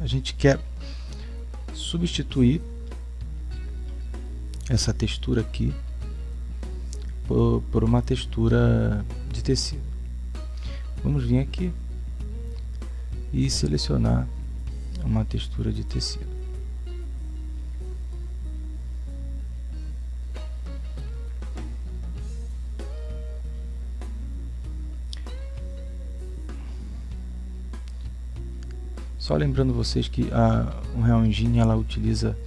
a gente quer substituir essa textura aqui por, por uma textura de tecido. Vamos vir aqui e selecionar uma textura de tecido. Só lembrando vocês que a Unreal Engine ela utiliza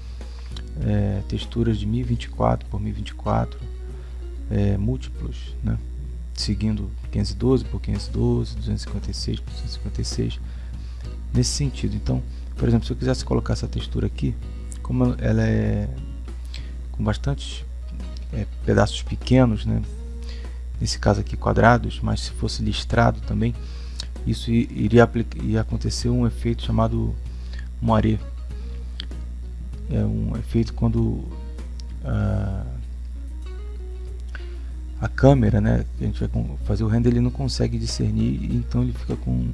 é, texturas de 1024 por 1024 é, múltiplos, né? seguindo 512 por 512, 256 por 256, nesse sentido. Então, por exemplo, se eu quisesse colocar essa textura aqui, como ela é com bastantes é, pedaços pequenos, né? nesse caso aqui quadrados, mas se fosse listrado também, isso iria, acontecer um efeito chamado moiré. É um efeito quando a, a câmera, né, que a gente vai fazer o render, ele não consegue discernir, então ele fica com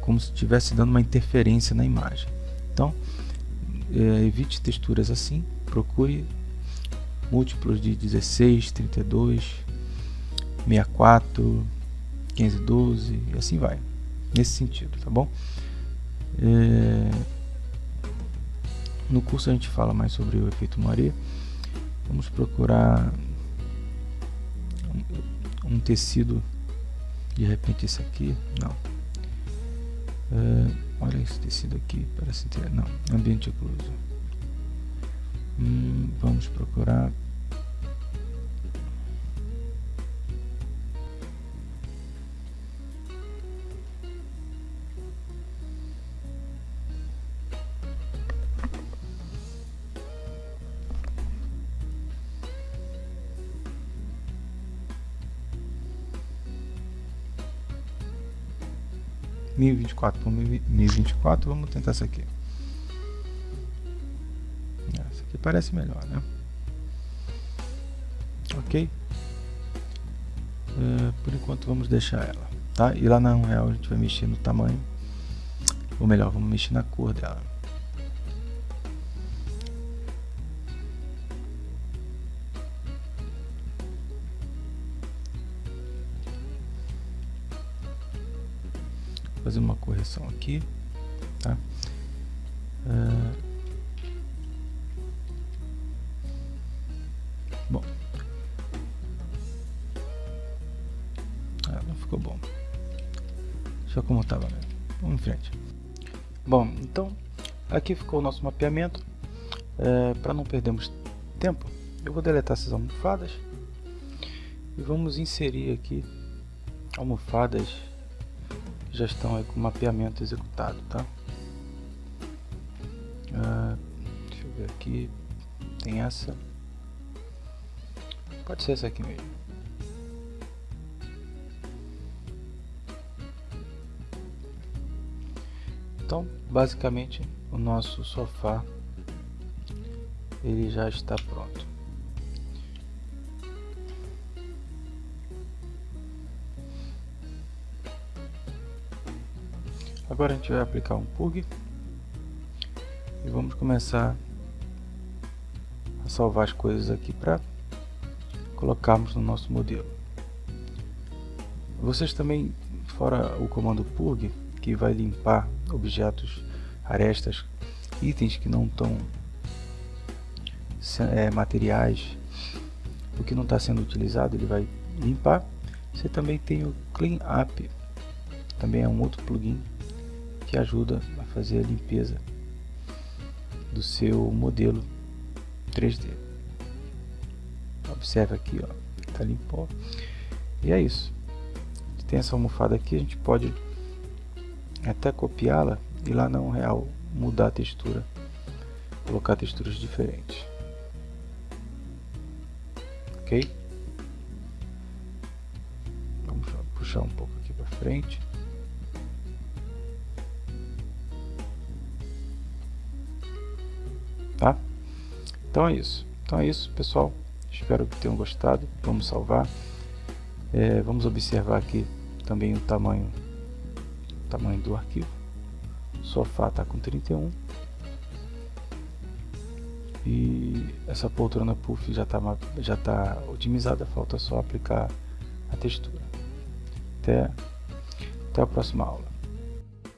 como se estivesse dando uma interferência na imagem. Então, é, evite texturas assim, procure múltiplos de 16, 32, 64, 512 e assim vai. Nesse sentido, tá bom? É... No curso a gente fala mais sobre o efeito Moiré. Vamos procurar um, um tecido, de repente esse aqui, não. É... Olha esse tecido aqui, parece ter, não, ambiente ocluso. Hum, vamos procurar mil vinte e quatro por mil vinte e quatro vamos tentar essa aqui. Essa aqui parece melhor né? Ok? Uh, por enquanto vamos deixar ela tá? E lá na Unreal a gente vai mexer no tamanho ou melhor vamos mexer na cor dela fazer uma correção aqui, tá? Uh, bom, ah, não ficou bom. Deixa como estava mesmo. Vamos em frente. Bom, então aqui ficou o nosso mapeamento. É, Para não perdermos tempo, eu vou deletar essas almofadas e vamos inserir aqui almofadas já estão aí com o mapeamento executado, tá? Ah, deixa eu ver aqui, tem essa, pode ser essa aqui mesmo. Então, basicamente, o nosso sofá ele já está pronto. Agora a gente vai aplicar um plug e vamos começar a salvar as coisas aqui para colocarmos no nosso modelo. Vocês também, fora o comando purg, que vai limpar objetos, arestas, itens que não estão é, materiais, o que não está sendo utilizado, ele vai limpar. Você também tem o Clean Up, também é um outro plugin que ajuda a fazer a limpeza do seu modelo 3D. Observe aqui, ó, tá limpo. E é isso. Tem essa almofada aqui, a gente pode até copiá-la e lá na Unreal mudar a textura, colocar texturas diferentes. Ok? Vamos puxar um pouco aqui para frente. tá? Então é isso. Então é isso, pessoal. Espero que tenham gostado. Vamos salvar. É, vamos observar aqui também o tamanho, o tamanho do arquivo. O sofá está com 31. E essa poltrona puff já está já tá otimizada. Falta só aplicar a textura. Até, até a próxima aula.